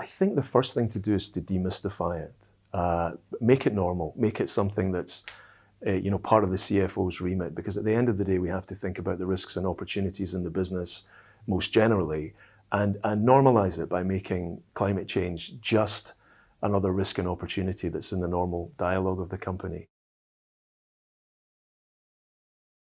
I think the first thing to do is to demystify it. Uh, make it normal. Make it something that's uh, you know, part of the CFO's remit. Because at the end of the day, we have to think about the risks and opportunities in the business most generally, and, and normalize it by making climate change just another risk and opportunity that's in the normal dialogue of the company.